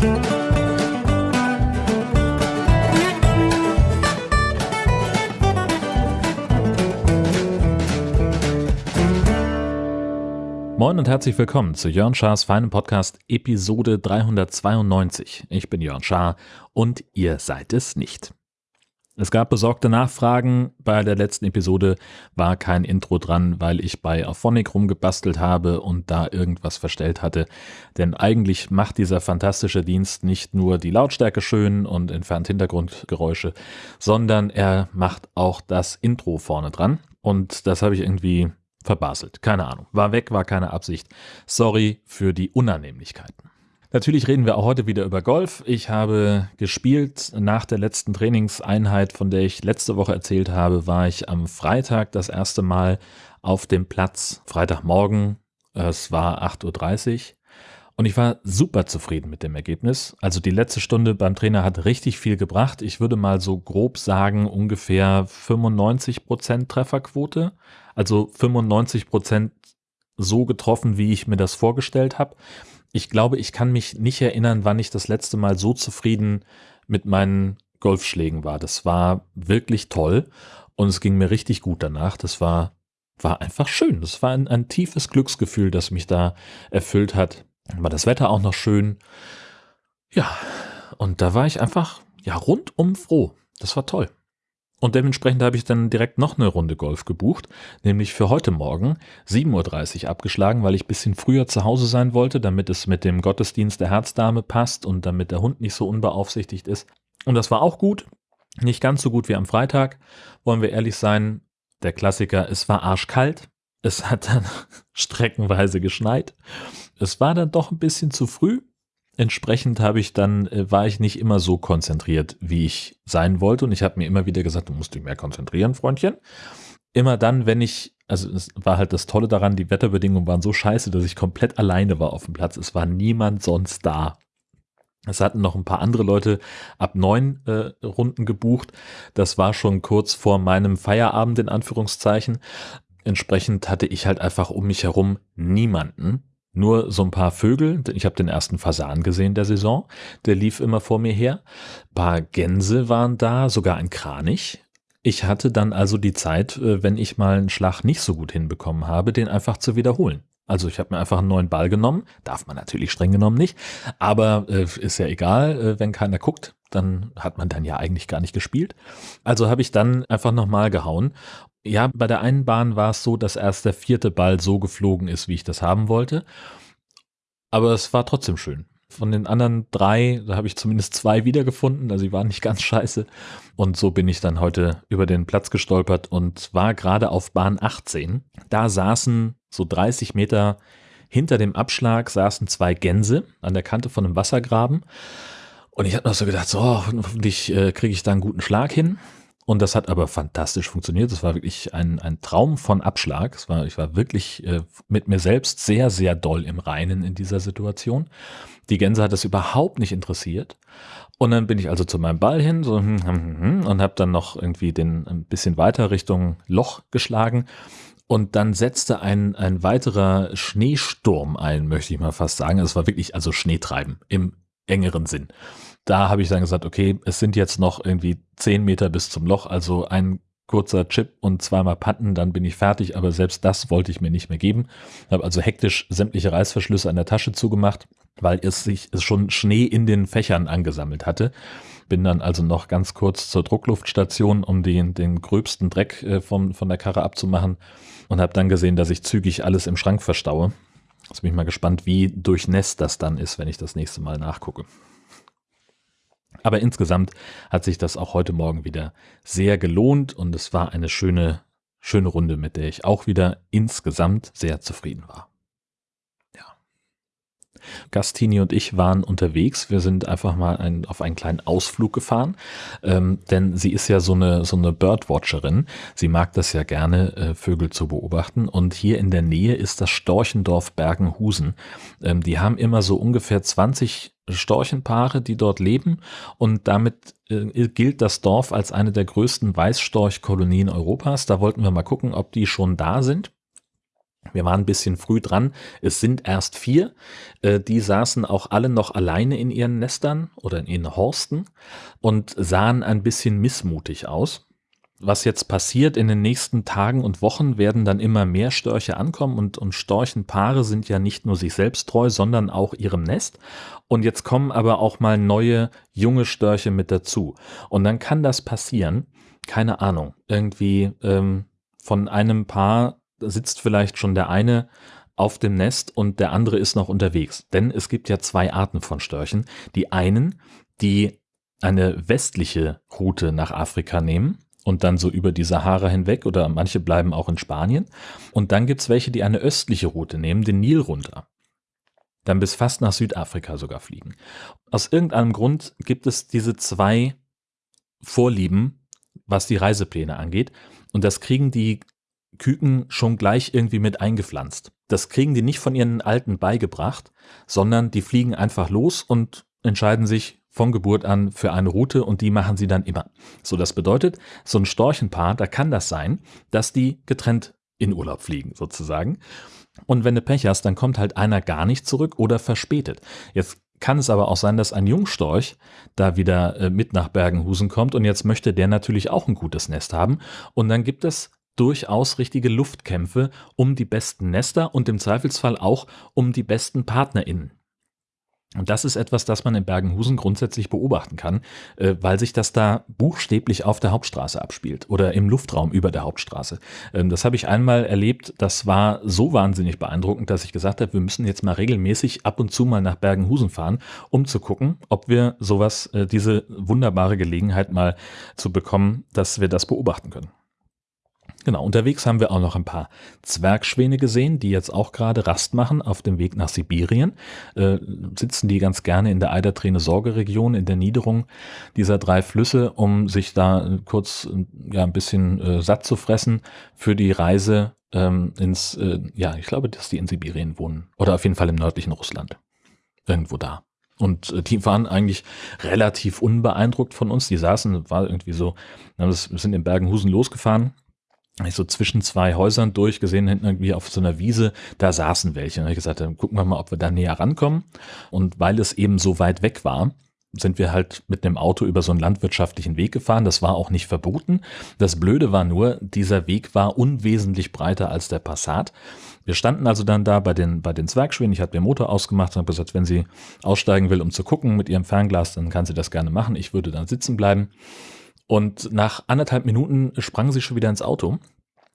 Moin und herzlich willkommen zu Jörn Schars feinem Podcast Episode 392. Ich bin Jörn Schaar und ihr seid es nicht. Es gab besorgte Nachfragen. Bei der letzten Episode war kein Intro dran, weil ich bei Auphonic rumgebastelt habe und da irgendwas verstellt hatte. Denn eigentlich macht dieser fantastische Dienst nicht nur die Lautstärke schön und entfernt Hintergrundgeräusche, sondern er macht auch das Intro vorne dran. Und das habe ich irgendwie verbaselt. Keine Ahnung. War weg, war keine Absicht. Sorry für die Unannehmlichkeiten. Natürlich reden wir auch heute wieder über Golf. Ich habe gespielt. Nach der letzten Trainingseinheit, von der ich letzte Woche erzählt habe, war ich am Freitag das erste Mal auf dem Platz. Freitagmorgen. Es war 8.30 Uhr. Und ich war super zufrieden mit dem Ergebnis. Also die letzte Stunde beim Trainer hat richtig viel gebracht. Ich würde mal so grob sagen, ungefähr 95% Trefferquote. Also 95% so getroffen, wie ich mir das vorgestellt habe. Ich glaube, ich kann mich nicht erinnern, wann ich das letzte Mal so zufrieden mit meinen Golfschlägen war. Das war wirklich toll und es ging mir richtig gut danach. Das war, war einfach schön. Das war ein, ein tiefes Glücksgefühl, das mich da erfüllt hat war das Wetter auch noch schön. Ja, und da war ich einfach ja rundum froh. Das war toll. Und dementsprechend habe ich dann direkt noch eine Runde Golf gebucht, nämlich für heute Morgen 7.30 Uhr abgeschlagen, weil ich ein bisschen früher zu Hause sein wollte, damit es mit dem Gottesdienst der Herzdame passt und damit der Hund nicht so unbeaufsichtigt ist. Und das war auch gut. Nicht ganz so gut wie am Freitag, wollen wir ehrlich sein. Der Klassiker, es war arschkalt. Es hat dann streckenweise geschneit. Es war dann doch ein bisschen zu früh. Entsprechend habe ich dann, äh, war ich nicht immer so konzentriert, wie ich sein wollte. Und ich habe mir immer wieder gesagt, du musst dich mehr konzentrieren, Freundchen. Immer dann, wenn ich, also es war halt das Tolle daran, die Wetterbedingungen waren so scheiße, dass ich komplett alleine war auf dem Platz. Es war niemand sonst da. Es hatten noch ein paar andere Leute ab neun äh, Runden gebucht. Das war schon kurz vor meinem Feierabend in Anführungszeichen. Entsprechend hatte ich halt einfach um mich herum niemanden. Nur so ein paar Vögel. Ich habe den ersten Fasan gesehen der Saison. Der lief immer vor mir her. Ein paar Gänse waren da, sogar ein Kranich. Ich hatte dann also die Zeit, äh, wenn ich mal einen Schlag nicht so gut hinbekommen habe, den einfach zu wiederholen. Also ich habe mir einfach einen neuen Ball genommen, darf man natürlich streng genommen nicht, aber äh, ist ja egal, äh, wenn keiner guckt, dann hat man dann ja eigentlich gar nicht gespielt. Also habe ich dann einfach nochmal gehauen ja, bei der einen Bahn war es so, dass erst der vierte Ball so geflogen ist, wie ich das haben wollte. Aber es war trotzdem schön. Von den anderen drei, da habe ich zumindest zwei wiedergefunden, also die waren nicht ganz scheiße. Und so bin ich dann heute über den Platz gestolpert und war gerade auf Bahn 18. Da saßen so 30 Meter hinter dem Abschlag saßen zwei Gänse an der Kante von einem Wassergraben. Und ich habe noch so gedacht, so, hoffentlich äh, kriege ich da einen guten Schlag hin. Und das hat aber fantastisch funktioniert. Das war wirklich ein, ein Traum von Abschlag. Es war, ich war wirklich äh, mit mir selbst sehr, sehr doll im Reinen in dieser Situation. Die Gänse hat das überhaupt nicht interessiert. Und dann bin ich also zu meinem Ball hin so, hm, hm, hm, und habe dann noch irgendwie den ein bisschen weiter Richtung Loch geschlagen. Und dann setzte ein, ein weiterer Schneesturm ein, möchte ich mal fast sagen. Es war wirklich also Schneetreiben im engeren Sinn da habe ich dann gesagt, okay, es sind jetzt noch irgendwie zehn Meter bis zum Loch, also ein kurzer Chip und zweimal Patten, dann bin ich fertig, aber selbst das wollte ich mir nicht mehr geben. Habe also hektisch sämtliche Reißverschlüsse an der Tasche zugemacht, weil es sich schon Schnee in den Fächern angesammelt hatte. Bin dann also noch ganz kurz zur Druckluftstation, um den, den gröbsten Dreck äh, vom, von der Karre abzumachen und habe dann gesehen, dass ich zügig alles im Schrank verstaue. Jetzt bin ich mal gespannt, wie durchnässt das dann ist, wenn ich das nächste Mal nachgucke. Aber insgesamt hat sich das auch heute Morgen wieder sehr gelohnt und es war eine schöne, schöne Runde, mit der ich auch wieder insgesamt sehr zufrieden war. Gastini und ich waren unterwegs. Wir sind einfach mal ein, auf einen kleinen Ausflug gefahren, ähm, denn sie ist ja so eine, so eine Birdwatcherin. Sie mag das ja gerne, äh, Vögel zu beobachten. Und hier in der Nähe ist das Storchendorf Bergenhusen. Ähm, die haben immer so ungefähr 20 Storchenpaare, die dort leben. Und damit äh, gilt das Dorf als eine der größten Weißstorchkolonien Europas. Da wollten wir mal gucken, ob die schon da sind. Wir waren ein bisschen früh dran. Es sind erst vier. Äh, die saßen auch alle noch alleine in ihren Nestern oder in ihren Horsten und sahen ein bisschen missmutig aus. Was jetzt passiert in den nächsten Tagen und Wochen, werden dann immer mehr Störche ankommen und, und Storchenpaare sind ja nicht nur sich selbst treu, sondern auch ihrem Nest. Und jetzt kommen aber auch mal neue junge Störche mit dazu. Und dann kann das passieren, keine Ahnung, irgendwie ähm, von einem Paar sitzt vielleicht schon der eine auf dem Nest und der andere ist noch unterwegs. Denn es gibt ja zwei Arten von Störchen. Die einen, die eine westliche Route nach Afrika nehmen und dann so über die Sahara hinweg oder manche bleiben auch in Spanien. Und dann gibt es welche, die eine östliche Route nehmen, den Nil runter. Dann bis fast nach Südafrika sogar fliegen. Aus irgendeinem Grund gibt es diese zwei Vorlieben, was die Reisepläne angeht. Und das kriegen die Küken schon gleich irgendwie mit eingepflanzt. Das kriegen die nicht von ihren Alten beigebracht, sondern die fliegen einfach los und entscheiden sich von Geburt an für eine Route und die machen sie dann immer. So, das bedeutet, so ein Storchenpaar, da kann das sein, dass die getrennt in Urlaub fliegen, sozusagen. Und wenn du Pech hast, dann kommt halt einer gar nicht zurück oder verspätet. Jetzt kann es aber auch sein, dass ein Jungstorch da wieder äh, mit nach Bergenhusen kommt und jetzt möchte der natürlich auch ein gutes Nest haben. Und dann gibt es durchaus richtige Luftkämpfe um die besten Nester und im Zweifelsfall auch um die besten PartnerInnen. Und das ist etwas, das man in Bergenhusen grundsätzlich beobachten kann, äh, weil sich das da buchstäblich auf der Hauptstraße abspielt oder im Luftraum über der Hauptstraße. Ähm, das habe ich einmal erlebt, das war so wahnsinnig beeindruckend, dass ich gesagt habe, wir müssen jetzt mal regelmäßig ab und zu mal nach Bergenhusen fahren, um zu gucken, ob wir sowas, äh, diese wunderbare Gelegenheit mal zu bekommen, dass wir das beobachten können. Genau, unterwegs haben wir auch noch ein paar Zwergschwäne gesehen, die jetzt auch gerade Rast machen auf dem Weg nach Sibirien. Äh, sitzen die ganz gerne in der Eiderträne-Sorge-Region, in der Niederung dieser drei Flüsse, um sich da kurz ja, ein bisschen äh, satt zu fressen für die Reise ähm, ins, äh, ja, ich glaube, dass die in Sibirien wohnen. Oder auf jeden Fall im nördlichen Russland. Irgendwo da. Und äh, die waren eigentlich relativ unbeeindruckt von uns. Die saßen, war irgendwie so, wir sind in Bergenhusen losgefahren ich so zwischen zwei Häusern durchgesehen, hinten irgendwie auf so einer Wiese, da saßen welche. Und ich gesagt, dann gucken wir mal, ob wir da näher rankommen. Und weil es eben so weit weg war, sind wir halt mit einem Auto über so einen landwirtschaftlichen Weg gefahren. Das war auch nicht verboten. Das Blöde war nur, dieser Weg war unwesentlich breiter als der Passat. Wir standen also dann da bei den, bei den Zwergschwingen. Ich hatte den Motor ausgemacht und habe gesagt, wenn sie aussteigen will, um zu gucken mit ihrem Fernglas, dann kann sie das gerne machen. Ich würde dann sitzen bleiben. Und nach anderthalb Minuten sprang sie schon wieder ins Auto.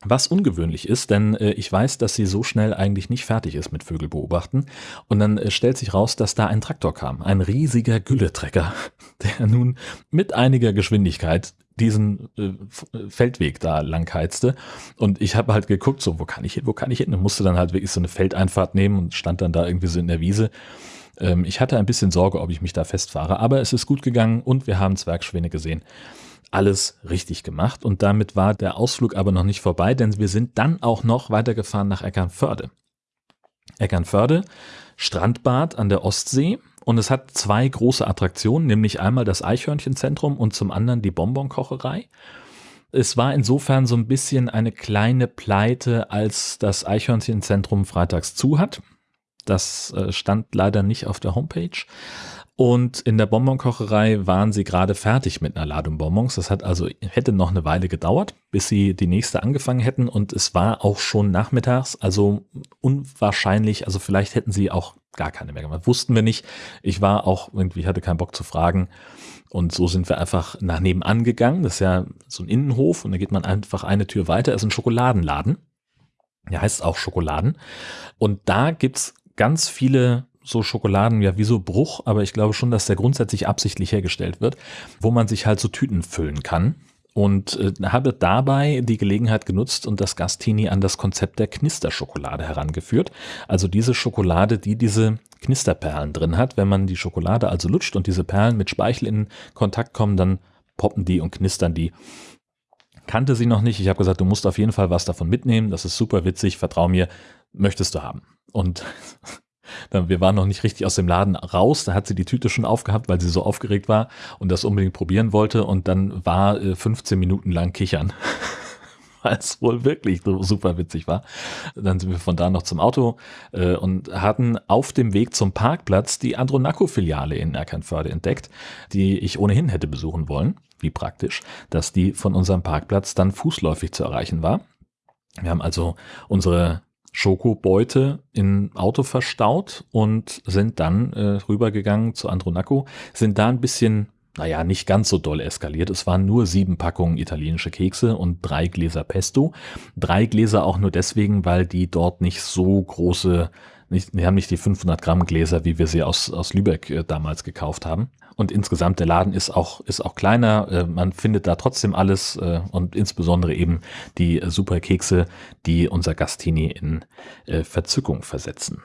Was ungewöhnlich ist, denn äh, ich weiß, dass sie so schnell eigentlich nicht fertig ist mit Vögel beobachten. Und dann äh, stellt sich raus, dass da ein Traktor kam. Ein riesiger Gülletrecker, der nun mit einiger Geschwindigkeit diesen äh, Feldweg da lang heizte. Und ich habe halt geguckt, so, wo kann ich hin, wo kann ich hin? Und musste dann halt wirklich so eine Feldeinfahrt nehmen und stand dann da irgendwie so in der Wiese. Ähm, ich hatte ein bisschen Sorge, ob ich mich da festfahre, aber es ist gut gegangen und wir haben Zwergschwäne gesehen alles richtig gemacht und damit war der Ausflug aber noch nicht vorbei, denn wir sind dann auch noch weitergefahren nach Eckernförde. Eckernförde, Strandbad an der Ostsee und es hat zwei große Attraktionen, nämlich einmal das Eichhörnchenzentrum und zum anderen die Bonbonkocherei. Es war insofern so ein bisschen eine kleine Pleite, als das Eichhörnchenzentrum freitags zu hat. Das äh, stand leider nicht auf der Homepage. Und in der Bonbonkocherei waren sie gerade fertig mit einer Ladung Bonbons. Das hat also, hätte noch eine Weile gedauert, bis sie die nächste angefangen hätten. Und es war auch schon nachmittags, also unwahrscheinlich, also vielleicht hätten sie auch gar keine mehr gemacht. Wussten wir nicht. Ich war auch irgendwie, hatte keinen Bock zu fragen. Und so sind wir einfach nach nebenan gegangen. Das ist ja so ein Innenhof und da geht man einfach eine Tür weiter. Das ist ein Schokoladenladen. Der heißt auch Schokoladen. Und da gibt's ganz viele so Schokoladen ja wie so Bruch, aber ich glaube schon, dass der grundsätzlich absichtlich hergestellt wird, wo man sich halt so Tüten füllen kann. Und äh, habe dabei die Gelegenheit genutzt und das Gastini an das Konzept der Knisterschokolade herangeführt. Also diese Schokolade, die diese Knisterperlen drin hat. Wenn man die Schokolade also lutscht und diese Perlen mit Speichel in Kontakt kommen, dann poppen die und knistern die. Kannte sie noch nicht. Ich habe gesagt, du musst auf jeden Fall was davon mitnehmen. Das ist super witzig. Vertrau mir, möchtest du haben. Und wir waren noch nicht richtig aus dem Laden raus, da hat sie die Tüte schon aufgehabt, weil sie so aufgeregt war und das unbedingt probieren wollte und dann war 15 äh, Minuten lang kichern. weil es wohl wirklich super witzig war. Dann sind wir von da noch zum Auto äh, und hatten auf dem Weg zum Parkplatz die Andronaco-Filiale in Erkernförde entdeckt, die ich ohnehin hätte besuchen wollen. Wie praktisch, dass die von unserem Parkplatz dann fußläufig zu erreichen war. Wir haben also unsere Schokobeute im Auto verstaut und sind dann äh, rübergegangen zu Andronaco, sind da ein bisschen naja, nicht ganz so doll eskaliert. Es waren nur sieben Packungen italienische Kekse und drei Gläser Pesto. Drei Gläser auch nur deswegen, weil die dort nicht so große, nicht, die haben nicht die 500 Gramm Gläser, wie wir sie aus, aus Lübeck äh, damals gekauft haben. Und insgesamt der Laden ist auch, ist auch kleiner. Äh, man findet da trotzdem alles äh, und insbesondere eben die äh, super Kekse, die unser Gastini in äh, Verzückung versetzen.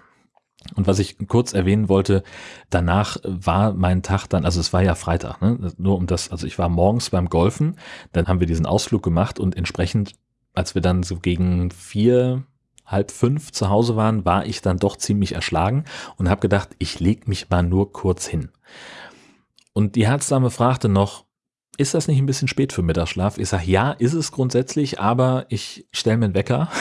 Und was ich kurz erwähnen wollte, danach war mein Tag dann, also es war ja Freitag, ne? nur um das, also ich war morgens beim Golfen, dann haben wir diesen Ausflug gemacht und entsprechend, als wir dann so gegen vier, halb fünf zu Hause waren, war ich dann doch ziemlich erschlagen und habe gedacht, ich leg mich mal nur kurz hin. Und die Herzdame fragte noch, ist das nicht ein bisschen spät für Mittagsschlaf? Ich sage, ja, ist es grundsätzlich, aber ich stelle mir einen Wecker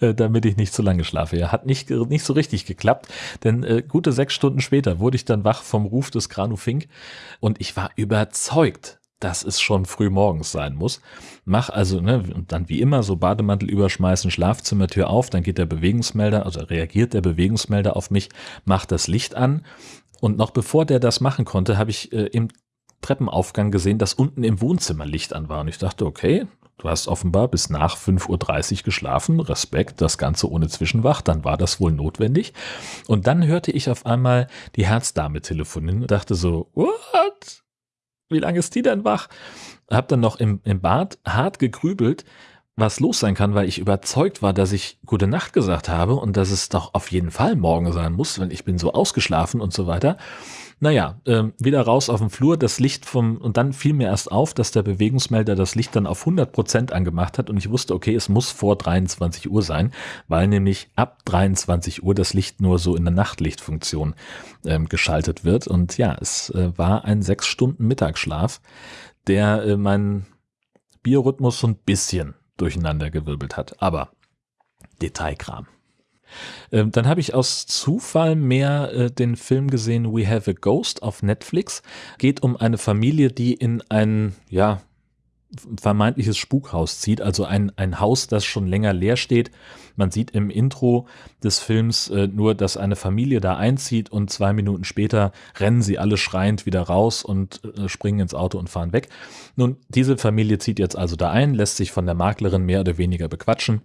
Äh, damit ich nicht zu lange schlafe. Ja, hat nicht, nicht so richtig geklappt, denn äh, gute sechs Stunden später wurde ich dann wach vom Ruf des Granu Fink und ich war überzeugt, dass es schon früh morgens sein muss. Mach also, ne, und dann wie immer so Bademantel überschmeißen, Schlafzimmertür auf, dann geht der Bewegungsmelder, also reagiert der Bewegungsmelder auf mich, macht das Licht an und noch bevor der das machen konnte, habe ich äh, im Treppenaufgang gesehen, dass unten im Wohnzimmer Licht an war und ich dachte, okay, Du hast offenbar bis nach 5.30 Uhr geschlafen. Respekt, das Ganze ohne Zwischenwach. Dann war das wohl notwendig. Und dann hörte ich auf einmal die Herzdame telefonieren und dachte so, what? Wie lange ist die denn wach? Hab dann noch im, im Bad hart gegrübelt, was los sein kann, weil ich überzeugt war, dass ich gute Nacht gesagt habe und dass es doch auf jeden Fall morgen sein muss, wenn ich bin so ausgeschlafen und so weiter. Naja, äh, wieder raus auf den Flur, das Licht vom, und dann fiel mir erst auf, dass der Bewegungsmelder das Licht dann auf 100 Prozent angemacht hat und ich wusste, okay, es muss vor 23 Uhr sein, weil nämlich ab 23 Uhr das Licht nur so in der Nachtlichtfunktion ähm, geschaltet wird und ja, es äh, war ein sechs Stunden Mittagsschlaf, der äh, meinen Biorhythmus so ein bisschen durcheinander gewirbelt hat, aber Detailkram. Ähm, dann habe ich aus Zufall mehr äh, den Film gesehen We Have a Ghost auf Netflix. Geht um eine Familie, die in ein, ja, vermeintliches Spukhaus zieht, also ein, ein Haus, das schon länger leer steht. Man sieht im Intro des Films äh, nur, dass eine Familie da einzieht und zwei Minuten später rennen sie alle schreiend wieder raus und äh, springen ins Auto und fahren weg. Nun, diese Familie zieht jetzt also da ein, lässt sich von der Maklerin mehr oder weniger bequatschen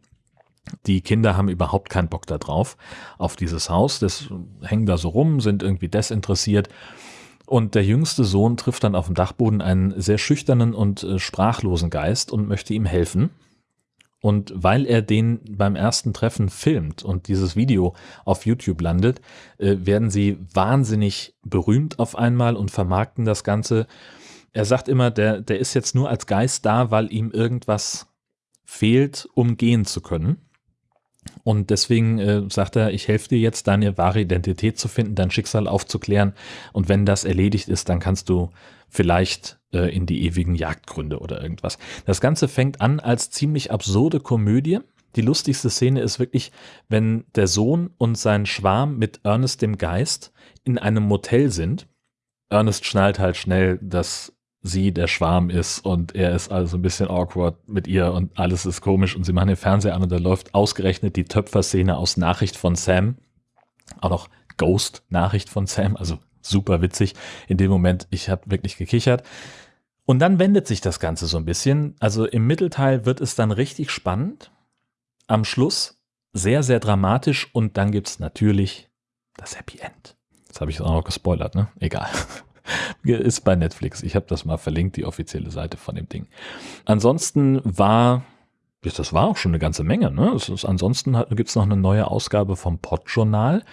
die Kinder haben überhaupt keinen Bock da drauf, auf dieses Haus. Das hängen da so rum, sind irgendwie desinteressiert. Und der jüngste Sohn trifft dann auf dem Dachboden einen sehr schüchternen und äh, sprachlosen Geist und möchte ihm helfen. Und weil er den beim ersten Treffen filmt und dieses Video auf YouTube landet, äh, werden sie wahnsinnig berühmt auf einmal und vermarkten das Ganze. Er sagt immer, der, der ist jetzt nur als Geist da, weil ihm irgendwas fehlt, um gehen zu können. Und deswegen äh, sagt er, ich helfe dir jetzt, deine wahre Identität zu finden, dein Schicksal aufzuklären. Und wenn das erledigt ist, dann kannst du vielleicht äh, in die ewigen Jagdgründe oder irgendwas. Das Ganze fängt an als ziemlich absurde Komödie. Die lustigste Szene ist wirklich, wenn der Sohn und sein Schwarm mit Ernest dem Geist in einem Motel sind. Ernest schnallt halt schnell, dass sie der Schwarm ist und er ist also ein bisschen awkward mit ihr und alles ist komisch und sie machen den Fernseher an und da läuft ausgerechnet die Töpferszene aus Nachricht von Sam. Auch noch Ghost-Nachricht von Sam, also super witzig. In dem Moment, ich habe wirklich gekichert. Und dann wendet sich das Ganze so ein bisschen. Also im Mittelteil wird es dann richtig spannend. Am Schluss sehr, sehr dramatisch und dann gibt's natürlich das Happy End. Das habe ich auch noch gespoilert, ne? Egal. Ist bei Netflix. Ich habe das mal verlinkt, die offizielle Seite von dem Ding. Ansonsten war, das war auch schon eine ganze Menge. Ne? Ist, ansonsten gibt es noch eine neue Ausgabe vom Podjournal,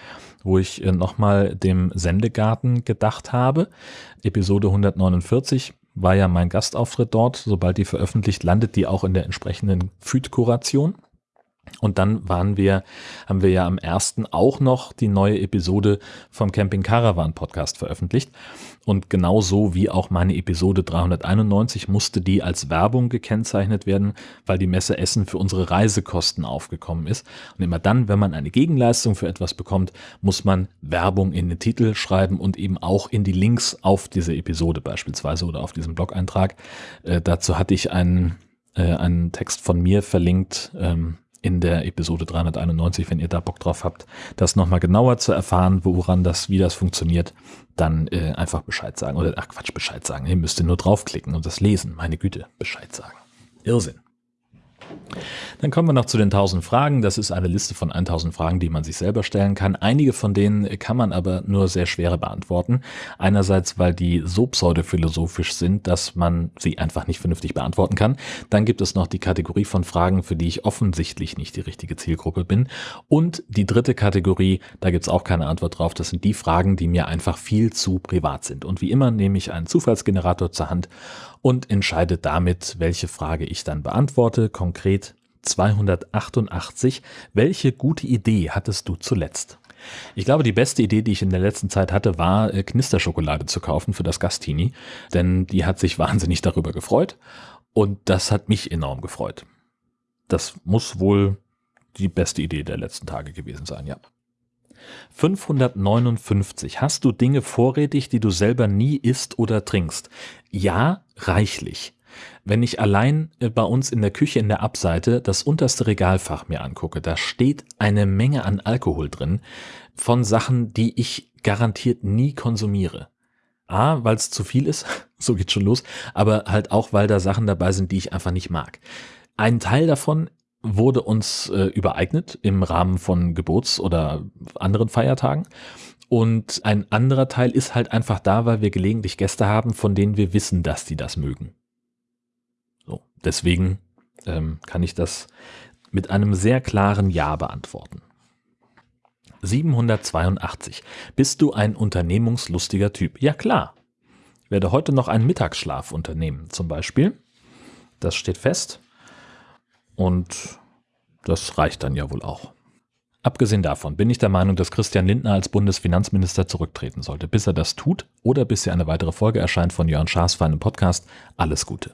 wo ich äh, nochmal dem Sendegarten gedacht habe. Episode 149 war ja mein Gastauftritt dort. Sobald die veröffentlicht, landet die auch in der entsprechenden Feed-Kuration. Und dann waren wir, haben wir ja am ersten auch noch die neue Episode vom Camping Caravan Podcast veröffentlicht. Und genauso wie auch meine Episode 391 musste die als Werbung gekennzeichnet werden, weil die Messe Essen für unsere Reisekosten aufgekommen ist. Und immer dann, wenn man eine Gegenleistung für etwas bekommt, muss man Werbung in den Titel schreiben und eben auch in die Links auf diese Episode beispielsweise oder auf diesen Blog-Eintrag. Äh, dazu hatte ich einen, äh, einen Text von mir verlinkt. Ähm, in der Episode 391, wenn ihr da Bock drauf habt, das nochmal genauer zu erfahren, woran das, wie das funktioniert, dann äh, einfach Bescheid sagen. Oder ach Quatsch, Bescheid sagen. Ihr müsst nur draufklicken und das lesen. Meine Güte, Bescheid sagen. Irrsinn. Dann kommen wir noch zu den 1000 Fragen. Das ist eine Liste von 1000 Fragen, die man sich selber stellen kann. Einige von denen kann man aber nur sehr schwer beantworten. Einerseits, weil die so pseudophilosophisch sind, dass man sie einfach nicht vernünftig beantworten kann. Dann gibt es noch die Kategorie von Fragen, für die ich offensichtlich nicht die richtige Zielgruppe bin. Und die dritte Kategorie, da gibt es auch keine Antwort drauf. Das sind die Fragen, die mir einfach viel zu privat sind. Und wie immer nehme ich einen Zufallsgenerator zur Hand und entscheide damit, welche Frage ich dann beantworte. Konkret 288. Welche gute Idee hattest du zuletzt? Ich glaube, die beste Idee, die ich in der letzten Zeit hatte, war äh, Knisterschokolade zu kaufen für das Gastini, denn die hat sich wahnsinnig darüber gefreut und das hat mich enorm gefreut. Das muss wohl die beste Idee der letzten Tage gewesen sein, ja. 559. Hast du Dinge vorrätig, die du selber nie isst oder trinkst? Ja, reichlich. Wenn ich allein äh, bei uns in der Küche in der Abseite das unterste Regalfach mir angucke, da steht eine Menge an Alkohol drin von Sachen, die ich garantiert nie konsumiere. A, weil es zu viel ist, so geht schon los, aber halt auch, weil da Sachen dabei sind, die ich einfach nicht mag. Ein Teil davon wurde uns äh, übereignet im Rahmen von Geburts- oder anderen Feiertagen. Und ein anderer Teil ist halt einfach da, weil wir gelegentlich Gäste haben, von denen wir wissen, dass die das mögen. So, deswegen ähm, kann ich das mit einem sehr klaren Ja beantworten. 782. Bist du ein unternehmungslustiger Typ? Ja klar. Ich werde heute noch einen Mittagsschlaf unternehmen, zum Beispiel. Das steht fest. Und das reicht dann ja wohl auch. Abgesehen davon bin ich der Meinung, dass Christian Lindner als Bundesfinanzminister zurücktreten sollte. Bis er das tut oder bis hier eine weitere Folge erscheint von Jörn Schaas für einen Podcast, alles Gute.